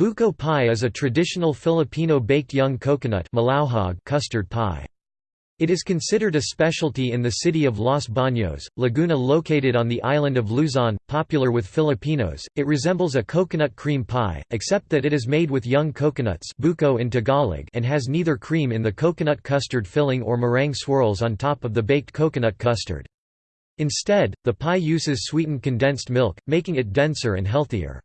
Buko pie is a traditional Filipino baked young coconut custard pie. It is considered a specialty in the city of Los Baños, Laguna located on the island of Luzon, popular with Filipinos. It resembles a coconut cream pie, except that it is made with young coconuts buko in Tagalog and has neither cream in the coconut custard filling or meringue swirls on top of the baked coconut custard. Instead, the pie uses sweetened condensed milk, making it denser and healthier.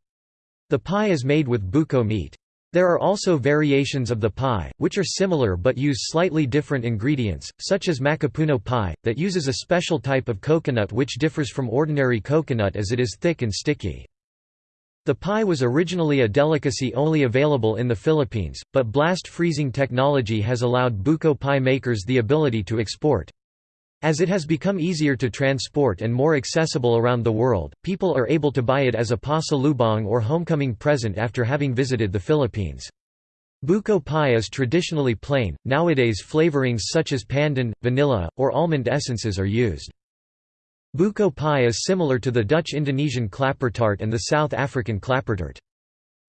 The pie is made with buko meat. There are also variations of the pie, which are similar but use slightly different ingredients, such as makapuno pie, that uses a special type of coconut which differs from ordinary coconut as it is thick and sticky. The pie was originally a delicacy only available in the Philippines, but blast freezing technology has allowed buko pie makers the ability to export. As it has become easier to transport and more accessible around the world, people are able to buy it as a pasalubong or homecoming present after having visited the Philippines. Buko pie is traditionally plain, nowadays flavorings such as pandan, vanilla, or almond essences are used. Buko pie is similar to the Dutch-Indonesian klappertaart and the South African klappertert.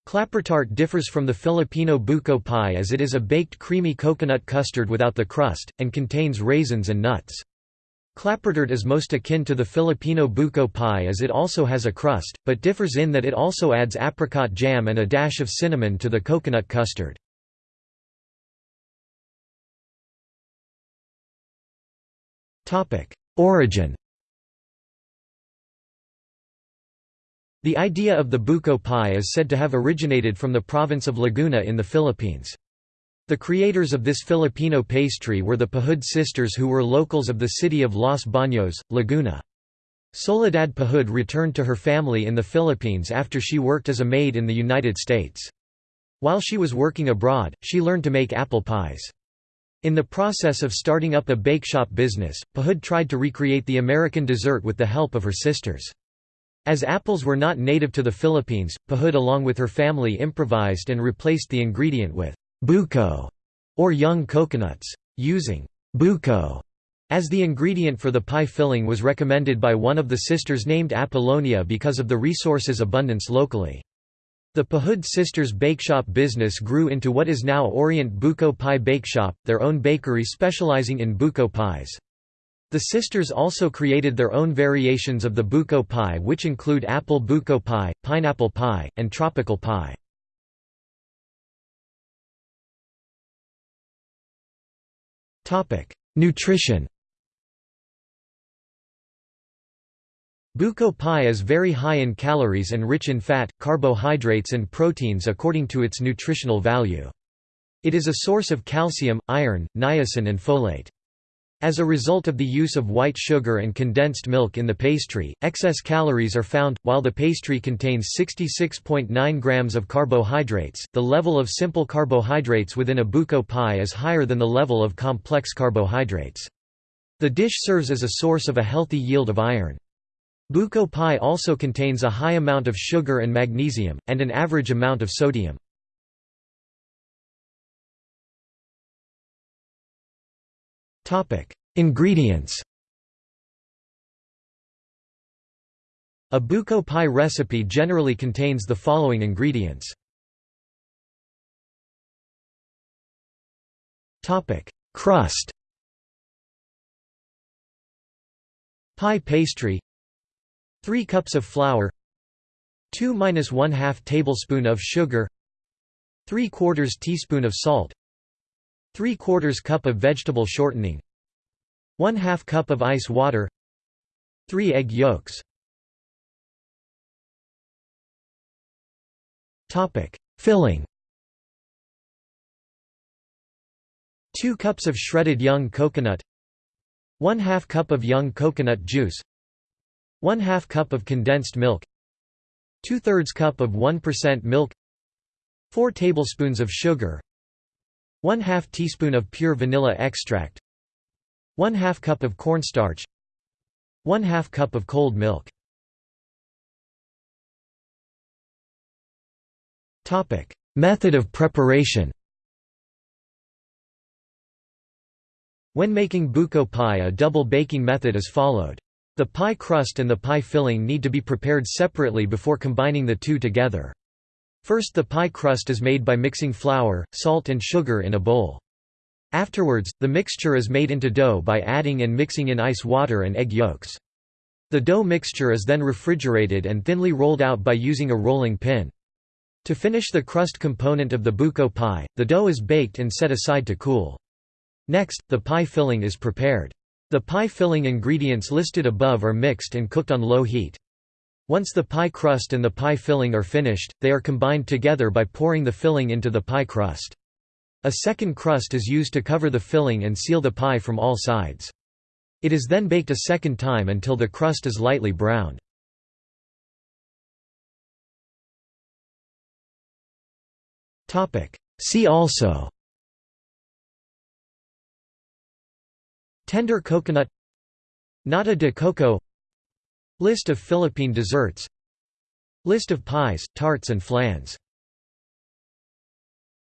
Klappertaart differs from the Filipino buko pie as it is a baked creamy coconut custard without the crust, and contains raisins and nuts. Klappertert is most akin to the Filipino buko pie as it also has a crust, but differs in that it also adds apricot jam and a dash of cinnamon to the coconut custard. Origin The idea of the buko pie is said to have originated from the province of Laguna in the Philippines. The creators of this Filipino pastry were the Pahud sisters who were locals of the city of Los Baños, Laguna. Soledad Pahud returned to her family in the Philippines after she worked as a maid in the United States. While she was working abroad, she learned to make apple pies. In the process of starting up a bake shop business, Pahud tried to recreate the American dessert with the help of her sisters. As apples were not native to the Philippines, Pahud along with her family improvised and replaced the ingredient with buko, or young coconuts. Using buko as the ingredient for the pie filling was recommended by one of the sisters named Apollonia because of the resources abundance locally. The Pahud sisters' bakeshop business grew into what is now Orient Buko Pie Bakeshop, their own bakery specializing in buko pies. The sisters also created their own variations of the buko pie which include apple buko pie, pineapple pie, and tropical pie. Topic: Nutrition. Buko pie is very high in calories and rich in fat, carbohydrates and proteins according to its nutritional value. It is a source of calcium, iron, niacin and folate. As a result of the use of white sugar and condensed milk in the pastry, excess calories are found. While the pastry contains 66.9 grams of carbohydrates, the level of simple carbohydrates within a buko pie is higher than the level of complex carbohydrates. The dish serves as a source of a healthy yield of iron. Buko pie also contains a high amount of sugar and magnesium, and an average amount of sodium. Topic: Ingredients. A buko pie recipe generally contains the following ingredients. Topic: Crust. Pie pastry 3 cups of flour 2 minus 1 2 tablespoon of sugar 3 quarters teaspoon of salt 3 quarters cup of vegetable shortening 1 2 cup of ice water 3 egg yolks Topic: Filling. 2 cups of shredded young coconut 1 2 cup of young coconut juice 1 2 cup of condensed milk 2 thirds cup of 1% milk 4 tablespoons of sugar 1 2 teaspoon of pure vanilla extract 1 2 cup of cornstarch 1 2 cup of cold milk Method of preparation. When making buko pie a double baking method is followed. The pie crust and the pie filling need to be prepared separately before combining the two together. First the pie crust is made by mixing flour, salt and sugar in a bowl. Afterwards, the mixture is made into dough by adding and mixing in ice water and egg yolks. The dough mixture is then refrigerated and thinly rolled out by using a rolling pin. To finish the crust component of the buko pie, the dough is baked and set aside to cool. Next, the pie filling is prepared. The pie filling ingredients listed above are mixed and cooked on low heat. Once the pie crust and the pie filling are finished, they are combined together by pouring the filling into the pie crust. A second crust is used to cover the filling and seal the pie from all sides. It is then baked a second time until the crust is lightly browned. See also Tender coconut Nata de coco List of Philippine desserts. List of pies, tarts and flans